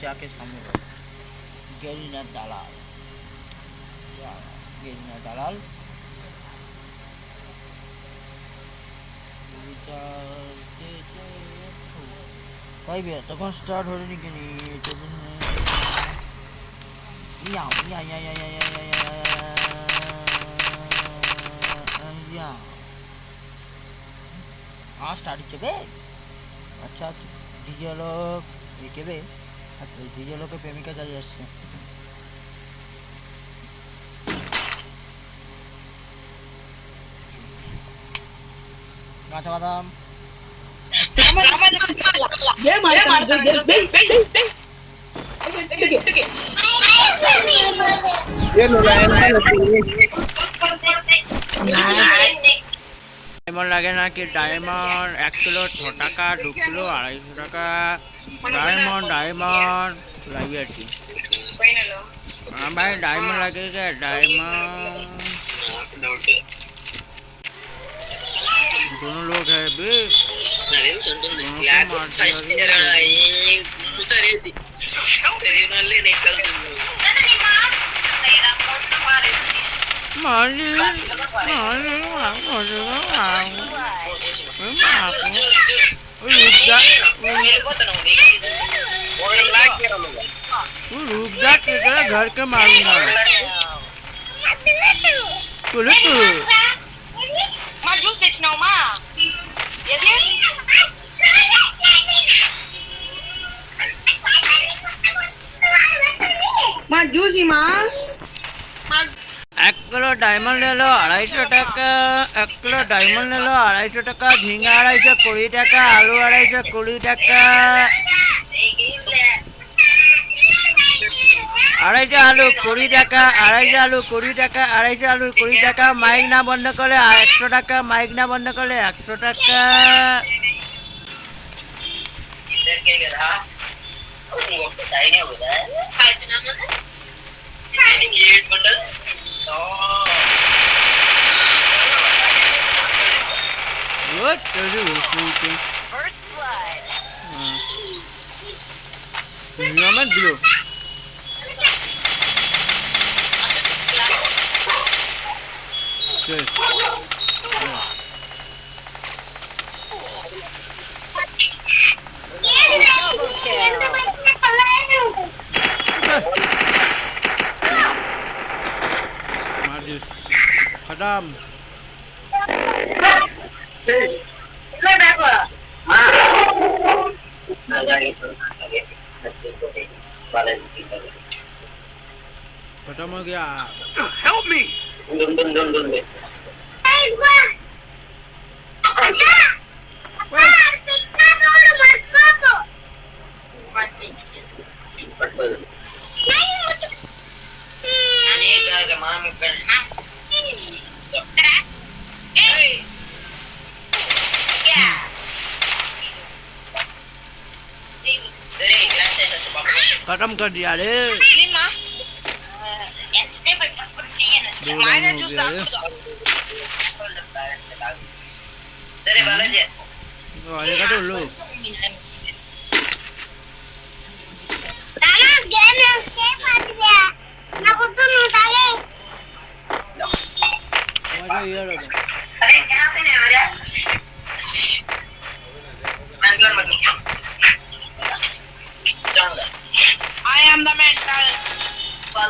যাকে সম্মত গেরিনা দালাল গেরিনা দালাল তখন স্টার্ট হয়নি কেন ইয়া ইয়া ইয়া ইয়া কেবে আর দ্বিতীয় লোকে প্রেমিকা চালিয়ে আসছে কাঁচা বাদাম Yeah, no, no, no, no, no, no, no, no, no, diamond লাগে না কি ডায়মন্ড এক কিলো ছ টাকা দু কিলো আড়াইশো টাকা ডায়মন্ড ডায়মন্ড লাগে আর কি ভাই ডায়মন্ড লাগে ডায়মন্ড दोनों लोग है hỏi đi hỏi đi nó làm rồi thì nó làm nó làm Uyudda Uyudda के घर के मालूम है पुलिस ডায়মন্ড এলো আড়াইশো টাকা এক কিলো ডায়মন্ড এলো আড়াইশো টাকা ঝিঙা আড়াইশো কুড়ি টাকা আলু আড়াইশো কুড়ি টাকা আড়াইশো আলু কুড়ি টাকা আড়াইশো আলু কুড়ি টাকা আড়াইশো আলু কুড়ি টাকা মাইক না বন্ধ করলে একশো টাকা মাইক না বন্ধ করলে একশো টাকা First blood. Hmm. Nyaman dulu. Good. Yeah. Marius. Adam. Hey. खत्म हो गया help me done done done done Mami, pero खत्म कर dia रे Yeah, I don't know. I don't know. I don't know. I don't know. I don't know. I don't know. I don't know. I don't know. I don't know. I don't know. I don't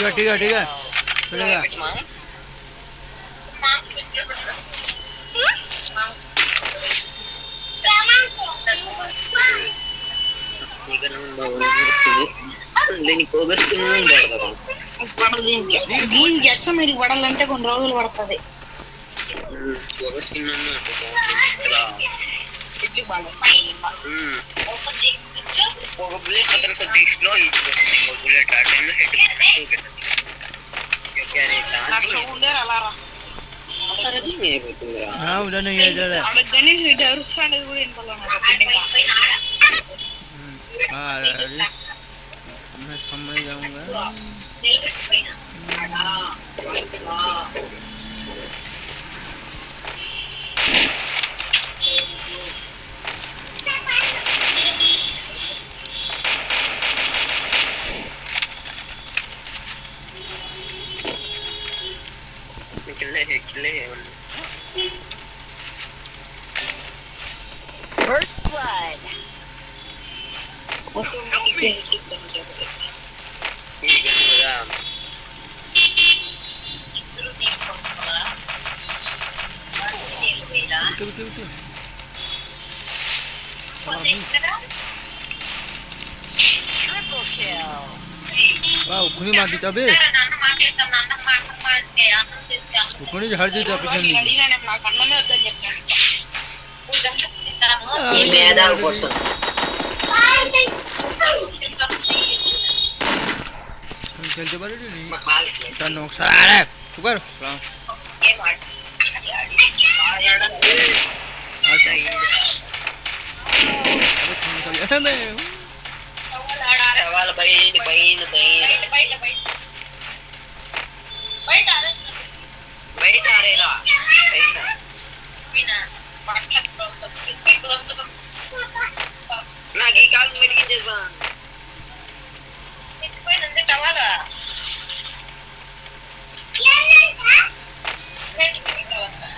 ठीक है ठीक है ठीक है चलेगा దీనికి ఎచ్చ మీరు వడాలంటే కొన్ని రోజులు పడుతుంది Balik Mobilnya kata conditional itu mobilnya karena అవును సంబంధించి First blood. What the Betul Triple kill. Wow, kuni mati tabe. ఇప్పుడు హర్జీ తప్పించింది తెలిసి పడి తను ఒకసారి ఆడే చూపారు వాళ్ళ బయలు బయలు బయలు Raisa, Raisa. Raisa. Nagikal mo rin dyan ba? Ito ko yun, nandito tawala. Yan lang ka? Nandito ko yung tawala.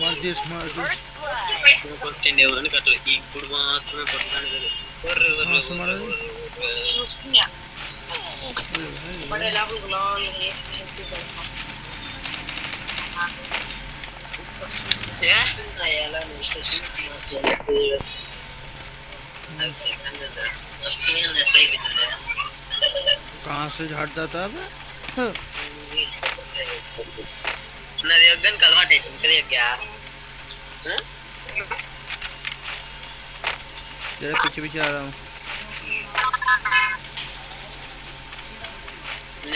What this murder? First blood. Continue. I got to eat. Put one. Put one. Put one. Put one. Put one. maksudnya pada कहाँ से झाड़ जाता है क्या पीछे पीछे आ रहा हूँ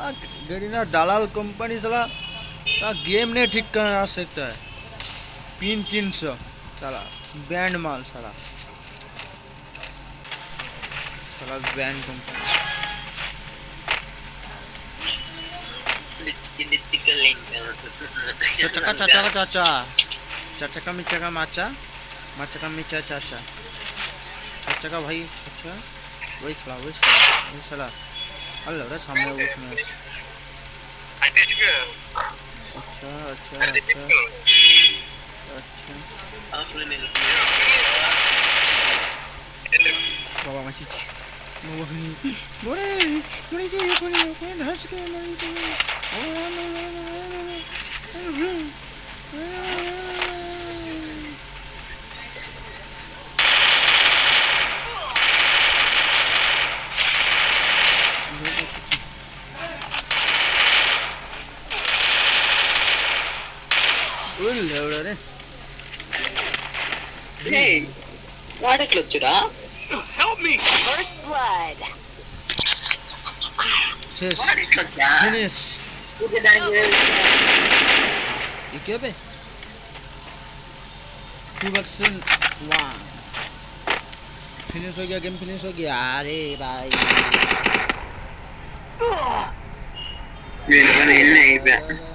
दलाल कंपनी चला કંપની गेम તા ठीक ઠીક सकता है पिन तीन सौ चला बैंड माल सला साला बैंड कंपनी चचका चाचा का चाचा चाचा का मिचा का माचा माचा का मिचा चाचा चाचा का भाई चाचा वही सला वही सला वही सला अलग रहा सामने कुछ में अच्छा अच्छा अच्छा अच्छा बाबा मची 뭐래 뭐래 이게 이거는 이거는 할수가 없는 이거는 어라 어라 어라 어라 어라 it Help me! First blood. Just finish. You give it. Two version one finish Finish. गया गेम फिनिश Finish. गया अरे भाई मेरे को नहीं नहीं